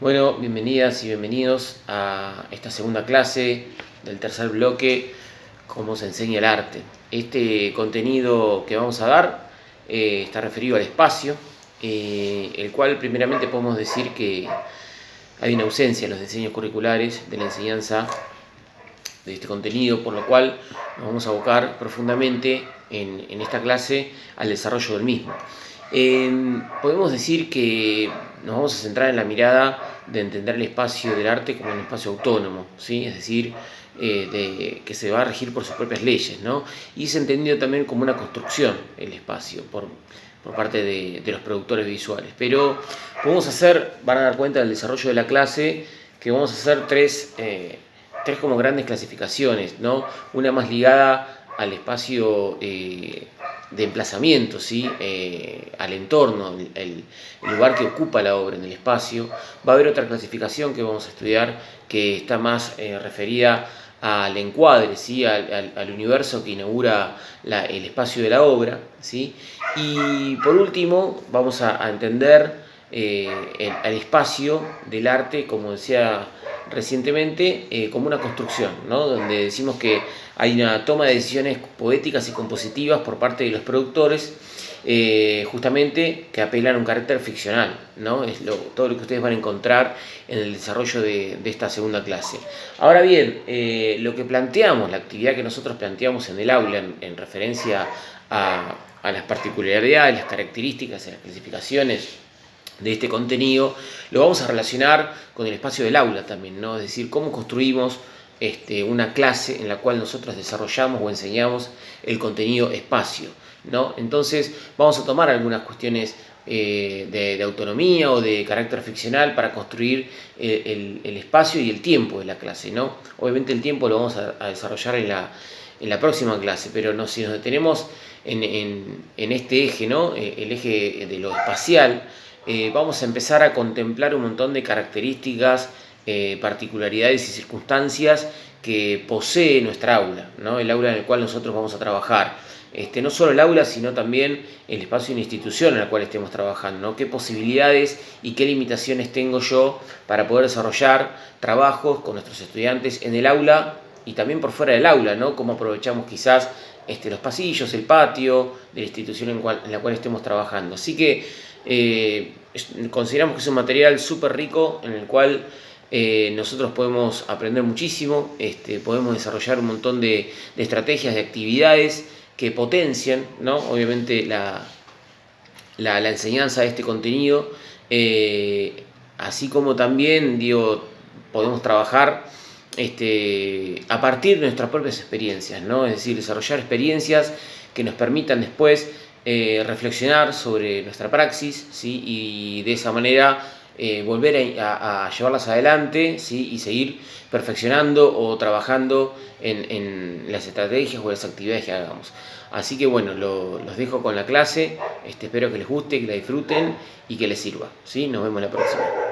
Bueno, bienvenidas y bienvenidos a esta segunda clase del tercer bloque, cómo se enseña el arte. Este contenido que vamos a dar eh, está referido al espacio, eh, el cual primeramente podemos decir que hay una ausencia en los diseños curriculares de la enseñanza de este contenido, por lo cual nos vamos a abocar profundamente en, en esta clase al desarrollo del mismo. Eh, podemos decir que nos vamos a centrar en la mirada de entender el espacio del arte como un espacio autónomo, ¿sí? es decir, eh, que se va a regir por sus propias leyes, ¿no? y es entendido también como una construcción el espacio por, por parte de, de, los productores visuales. Pero podemos hacer, van a dar cuenta del desarrollo de la clase, que vamos a hacer tres, eh, tres como grandes clasificaciones, ¿no? una más ligada al espacio eh, de emplazamiento, ¿sí? Eh, al entorno, el, lugar que ocupa la obra en el espacio. Va a haber otra clasificación que vamos a estudiar que está más eh, referida al encuadre, ¿sí? al, universo que inaugura el espacio de la obra. ¿sí? Y por último vamos a, a entender eh, el, el, espacio del arte, como decía recientemente, eh, como una construcción, ¿no? donde decimos que hay una toma de decisiones poéticas y compositivas por parte de los productores, eh, justamente que apelan a un carácter ficcional, ¿no? es todo lo que ustedes van a encontrar en el desarrollo de, esta segunda clase. Ahora bien, eh, lo que planteamos, la actividad que nosotros planteamos en el aula en, en referencia a, a las particularidades, las características y las clasificaciones de este contenido, lo vamos a relacionar con el espacio del aula también, ¿no? Es decir, cómo construimos este, una clase en la cual nosotros desarrollamos o enseñamos el contenido espacio, ¿no? Entonces, vamos a tomar algunas cuestiones eh, de, autonomía o de carácter ficcional para construir el, el, el, espacio y el tiempo de la clase, ¿no? Obviamente el tiempo lo vamos a, a desarrollar en la, en la próxima clase, pero no, si nos detenemos en, en, en este eje, ¿no? Eh, el eje de lo espacial, eh, vamos a empezar a contemplar un montón de características, eh, particularidades y circunstancias que posee nuestra aula, ¿no? el aula en el cual nosotros vamos a trabajar. Este, no solo el aula, sino también el espacio y la institución en la cual estemos trabajando, ¿no? qué posibilidades y qué limitaciones tengo yo para poder desarrollar trabajos con nuestros estudiantes en el aula y también por fuera del aula, ¿no? cómo aprovechamos quizás este, los pasillos, el patio de la institución en, cual, en la cual estemos trabajando. Así que eh, consideramos que es un material súper rico en el cual eh, nosotros podemos aprender muchísimo, este, podemos desarrollar un montón de, estrategias, de actividades que potencian, ¿no? obviamente, la, la, la enseñanza de este contenido, eh, así como también, digo, podemos trabajar este, a partir de nuestras propias experiencias, ¿no? es decir, desarrollar experiencias que nos permitan después eh, reflexionar sobre nuestra praxis y de esa manera eh, volver a, llevarlas adelante y seguir perfeccionando o trabajando en, las estrategias o las actividades que hagamos. Así que bueno, lo, los dejo con la clase, este, espero que les guste, que la disfruten y que les sirva. Nos vemos la próxima.